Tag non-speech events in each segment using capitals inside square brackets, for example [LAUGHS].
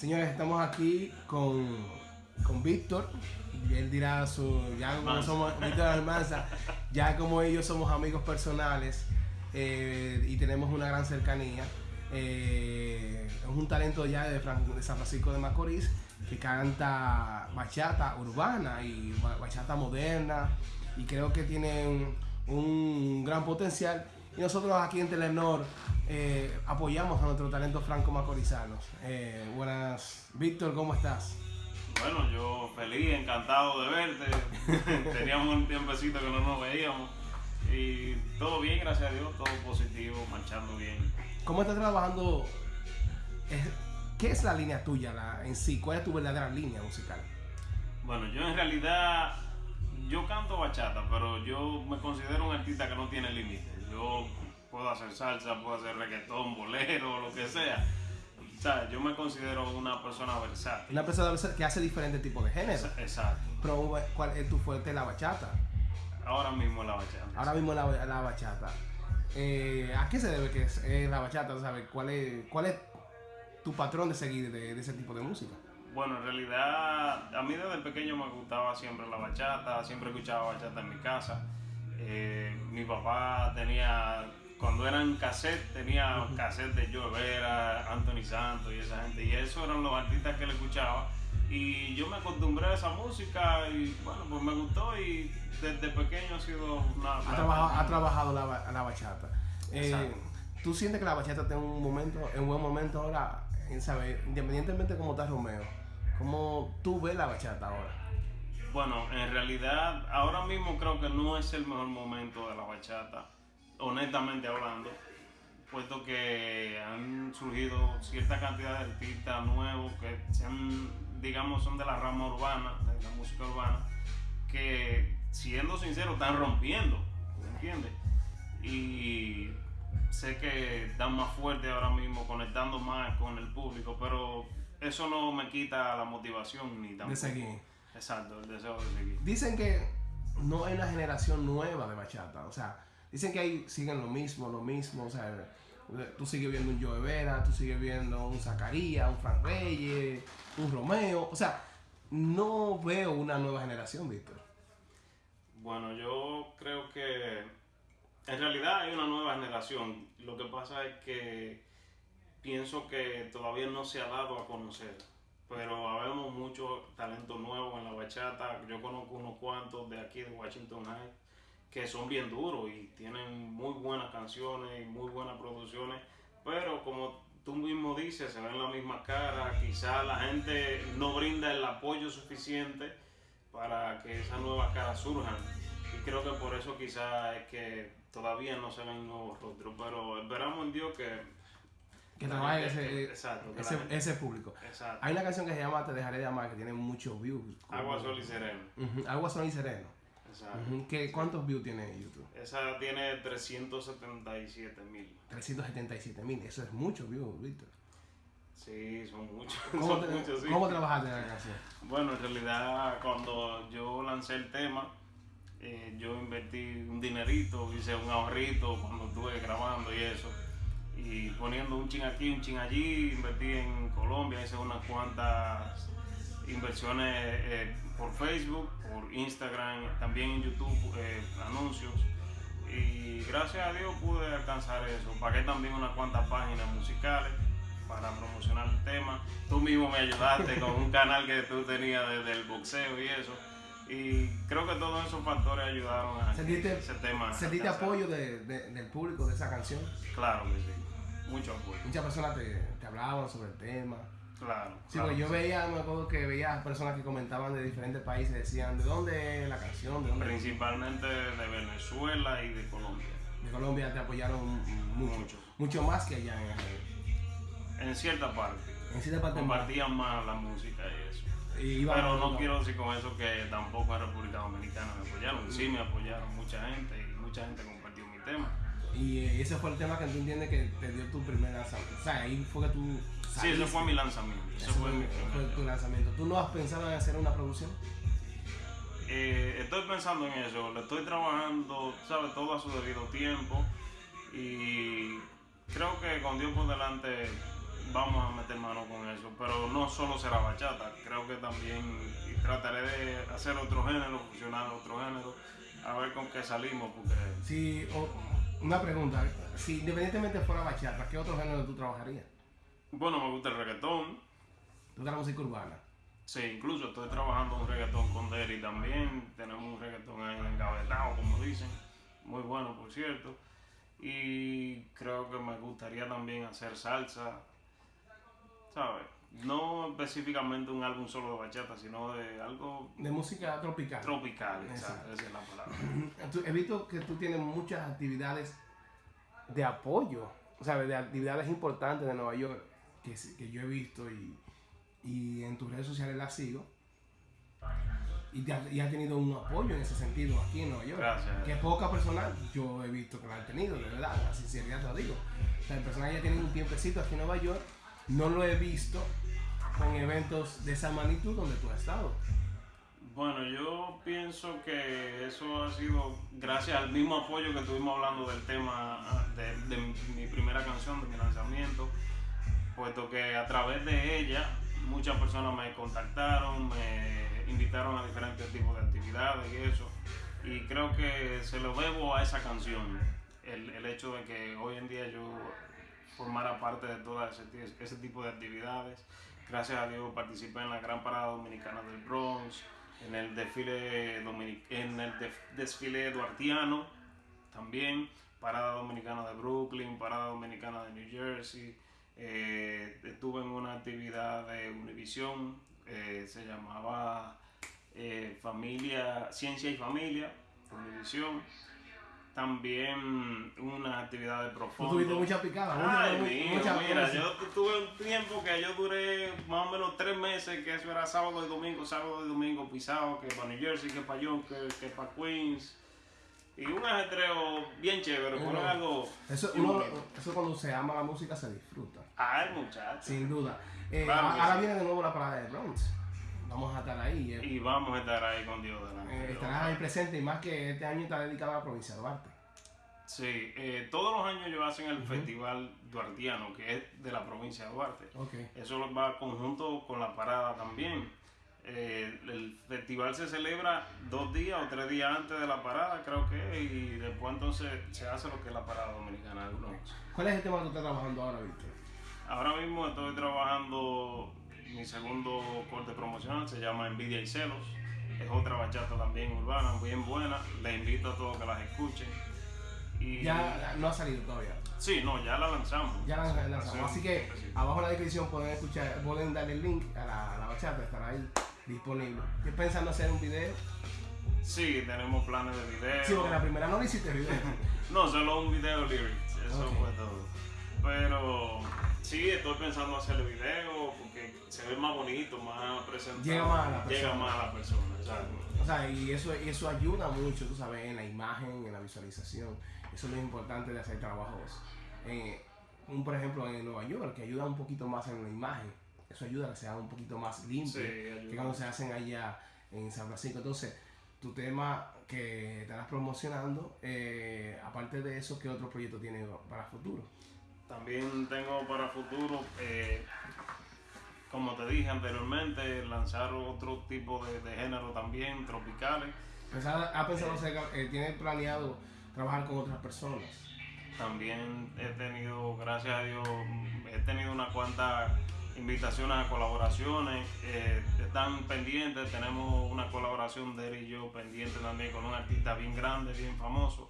Señores, estamos aquí con, con Víctor. Y él dirá su. Ya como somos. Víctor Almanza. Ya como ellos somos amigos personales eh, y tenemos una gran cercanía. eh, es un talento ya de, Fran- de San Francisco de Macorís que canta bachata urbana y ba- bachata moderna y creo que tiene un, un gran potencial y nosotros aquí en Telenor eh, apoyamos a nuestro talento franco macorizanos. Eh, buenas, Víctor, ¿cómo estás? Bueno, yo feliz, encantado de verte. [LAUGHS] Teníamos un tiempecito que no nos veíamos. Y todo bien, gracias a Dios, todo positivo, marchando bien. ¿Cómo estás trabajando? ¿Qué es la línea tuya la- en sí? ¿Cuál es tu verdadera línea musical? Bueno, yo en realidad, yo canto bachata, pero yo me considero un artista que no tiene límites. Yo puedo hacer salsa, puedo hacer reggaetón, bolero, lo que sea. O sea, yo me considero una persona versátil. Una persona que hace diferentes tipos de géneros. Exacto. Pero ¿cuál es tu fuerte? La bachata. Ahora mismo la bachata. Ahora mismo la, la bachata. Eh, ¿A qué se debe que es, eh, la bachata? ¿Sabes? ¿Cuál es, ¿Cuál es tu patrón de seguir de, de ese tipo de música? Bueno, en realidad a mí desde pequeño me gustaba siempre la bachata, siempre escuchaba bachata en mi casa. Eh, mi papá tenía, cuando eran cassette, tenía cassette de Joe Vera, Anthony Santos y esa gente, y esos eran los artistas que le escuchaba. Y yo me acostumbré a esa música y bueno, pues me gustó y desde pequeño ha sido una... Ha trabajado, ha trabajado la, la bachata. Eh. ¿Tú sientes que la bachata en un momento, en buen momento ahora? En saber, independientemente de cómo está Romeo, ¿cómo tú ves la bachata ahora? Bueno, en realidad ahora mismo creo que no es el mejor momento de la bachata, honestamente hablando, puesto que han surgido cierta cantidad de artistas nuevos que se digamos, son de la rama urbana, de la música urbana, que siendo sincero están rompiendo, ¿me entiendes? Y sé que están más fuerte ahora mismo, conectando más con el público, pero eso no me quita la motivación ni tampoco. De seguir. Exacto, el deseo de seguir. Dicen que no hay una generación nueva de bachata. O sea, dicen que ahí siguen lo mismo, lo mismo. O sea, tú sigues viendo un Joe Vera, tú sigues viendo un Zacarías, un Frank Reyes, un Romeo. O sea, no veo una nueva generación, Víctor. Bueno, yo creo que en realidad hay una nueva generación. Lo que pasa es que pienso que todavía no se ha dado a conocer. Pero habemos mucho talento nuevo en la bachata. Yo conozco unos cuantos de aquí de Washington High que son bien duros y tienen muy buenas canciones y muy buenas producciones. Pero como tú mismo dices, se ven la misma cara. Quizá la gente no brinda el apoyo suficiente para que esas nuevas caras surjan. Y creo que por eso quizá es que todavía no se ven nuevos rostros. Pero esperamos en Dios que... Que trabaje ese, exacto, ese, público. Exacto. Hay una canción que se llama Te dejaré de amar que tiene muchos views. Agua, sol y sereno. Agua, sol y sereno. Exacto. Ujú, ¿Qué- ¿Cuántos views tiene YouTube? Esa tiene 377 mil. 377 mil. Eso es mucho views, Víctor. Sí, son muchos. [LAUGHS] ¿Cómo, son te- muchos, sí. ¿Cómo trabajaste en la canción? Bueno, en realidad cuando yo lancé el tema, eh, yo invertí un dinerito, hice un ahorrito cuando estuve grabando y eso. Y poniendo un chin aquí, un chin allí, invertí en Colombia, hice unas cuantas inversiones eh, por Facebook, por Instagram, también en YouTube, eh, anuncios. Y gracias a Dios pude alcanzar eso. Pagué también unas cuantas páginas musicales para promocionar el tema. Tú mismo me ayudaste con un canal que tú tenías de- del boxeo y eso. Y creo que todos esos factores ayudaron a que ¿Sentiste, ese tema. sentiste apoyo de- de- del público de esa canción? Claro que sí. Mucho apoyo. Muchas personas te, te hablaban sobre el tema. Claro. Sí, claro porque yo sí. veía, me acuerdo que veía personas que comentaban de diferentes países, decían de dónde es la canción, de dónde Principalmente de Venezuela y de Colombia. de Colombia te apoyaron mucho, Mucho. mucho más que allá en, En cierta parte. en cierta parte más. Compartían más la música y eso. Pero no quiero decir con eso que tampoco en República Dominicana me apoyaron. Sí me apoyaron mucha gente y mucha gente compartió mi tema. Y eh, ese fue el tema que tú entiendes que te dio tu primer lanzamiento. O sea, ahí fue que tú. Sí, ese saliste. fue mi lanzamiento. Ese fue fue, mi fue tu lanzamiento. ¿Tú no has pensado en hacer una producción? Eh, estoy pensando en eso, le estoy trabajando, ¿sabes? Todo a su debido tiempo y creo que con Dios por delante vamos a meter mano con eso. Solo será bachata, creo que también trataré de hacer otro género, fusionar otro género, a ver con qué salimos. Porque... Sí, una pregunta, si independientemente fuera bachata, ¿qué otro género tú trabajarías? Bueno, me gusta el reggaetón. ¿Tú la música urbana? Sí, incluso estoy trabajando un reggaetón con Derry también. Tenemos un reggaetón ahí engavetado, como dicen. Muy bueno, por cierto. Y creo que me gustaría también hacer salsa. ¿Sabes? No específicamente un álbum solo de bachata, sino de algo... De música tropical. Tropical, exacto. Esa es la palabra. [CLEARS THROAT] He visto que tú tienes muchas actividades de apoyo, o sea, de actividades importantes de Nueva York que, que yo he visto y, y en tus redes sociales las sigo. Y, te y, ha, tenido un apoyo en ese sentido aquí en Nueva York. Gracias. Que poca personal yo he visto que lo han tenido, de verdad, la sinceridad te lo digo. O sea, el personal ya tiene un tiempecito aquí en Nueva York, no lo he visto con eventos de esa magnitud donde tú has estado. Bueno, yo pienso que eso ha sido gracias al mismo apoyo que estuvimos hablando del tema ah, de, mi primera canción, de mi lanzamiento, puesto que a través de ella muchas personas me contactaron, me invitaron a diferentes tipos de actividades y eso. Y creo que se lo debo a esa canción, el, hecho de que hoy en día yo formara parte de todo ese tipo de actividades. Gracias a Dios participé en la Gran Parada Dominicana del Bronx, en el desfile, dominic en el desfile duartiano también, Parada Dominicana de Brooklyn, Parada Dominicana de New Jersey. Eh, estuve en una actividad de Univision, eh, se llamaba eh, Familia, Ciencia y Familia, Univision. También una actividad de profundo. ¿Tú tuviste mucha picada? Ay, mío, mucha mira, yo tuve un tiempo que yo duré más o menos tres meses, que eso era sábado y domingo, sábado y domingo pisado, que para New Jersey, que para Yonkers, que para Queens. Y un ajetreo bien chévere, pero Uno- algo... Eso, uno- eso cuando se ama la música se disfruta, Ay, muchacho. sin duda. Eh, Claro que ahora sí. viene de nuevo la parada de Bronx. Vamos a estar ahí. eh. Y vamos a estar ahí con Dios delante. Eh, estarás ahí presente y más que este año está dedicado a la provincia de Duarte. Sí, eh, todos los años ellos hacen el Festival Duartiano, que es de la provincia de Duarte. Ok. Eso va conjunto con la parada también. Eh, el festival se celebra dos días o tres días antes de la parada, creo que, y después entonces se hace lo que es la parada dominicana. ¿Cuál es el tema que tú estás trabajando ahora, Víctor? Ahora mismo estoy trabajando mi segundo corte promocional, se llama Envidia y Celos. Es otra bachata también urbana, bien buena. Les invito a todos que las escuchen. Y Ya no ha salido todavía. Sí, no, ya la lanzamos. Ya la lanzamos. Así que abajo en la descripción pueden escuchar, pueden darle el link a la, a la bachata, estará ahí disponible. ¿Qué pensando hacer un video? Sí, tenemos planes de video. Sí, porque la primera no le hiciste video. [LAUGHS] No, solo un video lyrics, eso Ok. fue todo. Pero sí, estoy pensando hacerle video porque se ve más bonito, más presentable. Llega más a la Llega persona. más a la persona, exacto. O sea, y eso, y eso ayuda mucho, tú sabes, en la imagen, en la visualización. Eso es lo importante de hacer trabajos. eh, un, por ejemplo, en Nueva York, que ayuda un poquito más en la imagen. Eso ayuda a que sea un poquito más limpio Sí, que cuando se hacen allá en San Francisco. Entonces, tu tema que estarás promocionando, eh, aparte de eso, ¿qué otro proyecto tienes para el futuro? También tengo para futuro, eh, como te dije anteriormente, lanzar otro tipo de, de género también, tropicales. ¿Ha pensado acerca, eh, tiene planeado trabajar con otras personas? También he tenido, gracias a Dios, he tenido unas cuantas invitaciones a colaboraciones. eh, están pendientes, tenemos una colaboración de él y yo pendiente también con un artista bien grande, bien famoso.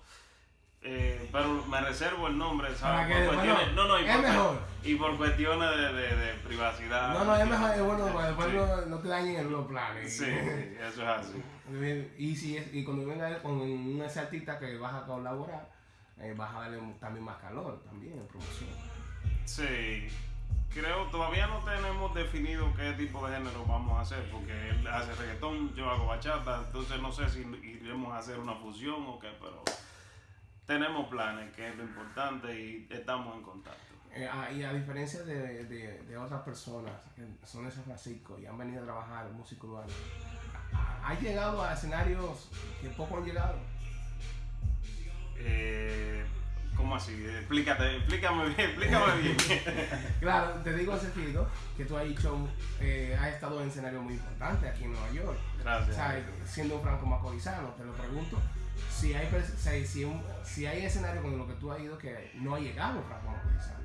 Eh, pero me reservo el nombre, ¿sabes? Por cuestiones- no- no, no, y por, mejor. y por cuestiones de, de- de privacidad. No, no, es mejor, es bueno, para después Sí. no, no te dañen los planes. Sí, sí, eso es así. [LAUGHS] Y, si es, y cuando venga con un ese artista que vas a colaborar, eh, vas a darle también más calor también en promoción. Sí, creo todavía no tenemos definido qué tipo de género vamos a hacer, porque él hace reggaetón, yo hago bachata, entonces no sé si iremos a hacer una fusión o qué, pero tenemos planes, que es lo importante, y estamos en contacto. Eh, ah, y a diferencia de, de, de otras personas que son de San Francisco y han venido a trabajar música urbana, ¿ha llegado a escenarios que poco han llegado? Eh, ¿Cómo así? Explícate, explícame bien, explícame bien. [LAUGHS] claro, te digo en sentido que tú has hecho, eh, has estado en escenario muy importante aquí en Nueva York. Gracias. O sea, siendo franco macorizano, te lo pregunto. Si hay, si, si escenario con lo que tú has ido que no ha llegado franco macorizano.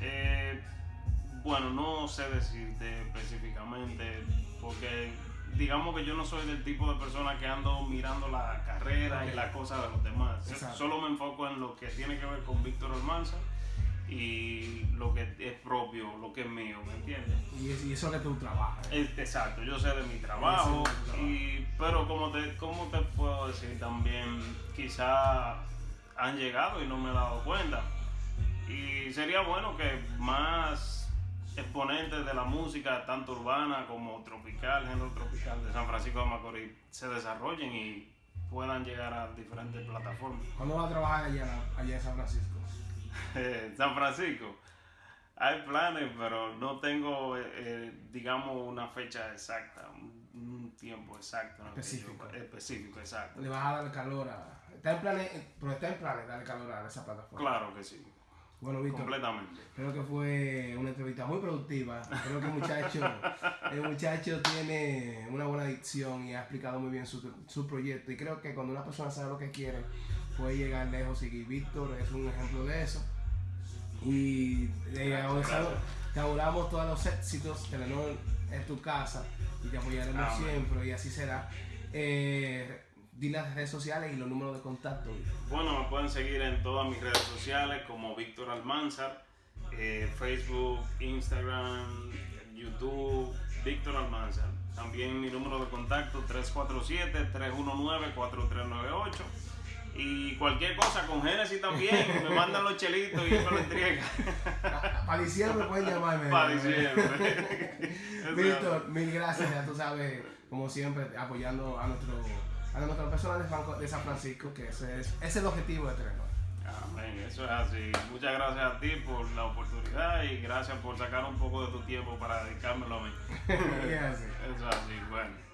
Eh, bueno, no sé decirte específicamente, porque digamos que yo no soy del tipo de persona que ando mirando la carrera y las cosas de los demás. Exacto. Solo me enfoco en lo que tiene que ver con Víctor Almanza y es propio, lo que es mío, ¿me entiendes? Y, es- y eso es que tú trabajas. Es- Exacto, yo sé de mi trabajo, Sí, sí, y, pero como te, como te puedo decir también, quizá han llegado y no me he dado cuenta. Y sería bueno que más exponentes de la música, tanto urbana como tropical, género tropical de San Francisco de Macorís, se desarrollen y puedan llegar a diferentes plataformas. ¿Cuándo vas a trabajar allá, allá en San Francisco? Eh, [LAUGHS] San Francisco. Hay planes, pero no tengo, eh, eh, digamos, una fecha exacta, un, un tiempo exacto. yo- Específico. específico, exacto. Le vas a dar calor a. Está en planes, pero está en planes darle calor a esa plataforma. Claro que sí, Bueno, Víctor, completamente. creo que fue una entrevista muy productiva. Creo que el muchacho, [LAUGHS] el muchacho tiene una buena dicción y ha explicado muy bien su, su proyecto. Y creo que cuando una persona sabe lo que quiere, puede llegar lejos. Y Víctor es un ejemplo de eso. Y auguramos- gracias. te auguramos todos los éxitos. Telenor es tu casa y te apoyaremos Amén. siempre. Y así será. Eh, di las redes sociales y los números de contacto. Bueno, me pueden seguir en todas mis redes sociales como Víctor Almanzar, eh, Facebook, Instagram, YouTube, Víctor Almanzar. También mi número de contacto 347-319-4398. Y cualquier cosa con Genesis también, me mandan los chelitos y yo me lo entrega. [LAUGHS] Para diciembre pueden llamarme. Para diciembre. [LAUGHS] Víctor, mil gracias, ya tú sabes, como siempre, apoyando a nuestro a nuestras personas de, San Francisco, que ese es, ese es el objetivo de Telenor. Amén, eso es así. Muchas gracias a ti por la oportunidad y gracias por sacar un poco de tu tiempo para dedicármelo a mí. [LAUGHS] Y es así. Eso es así, bueno.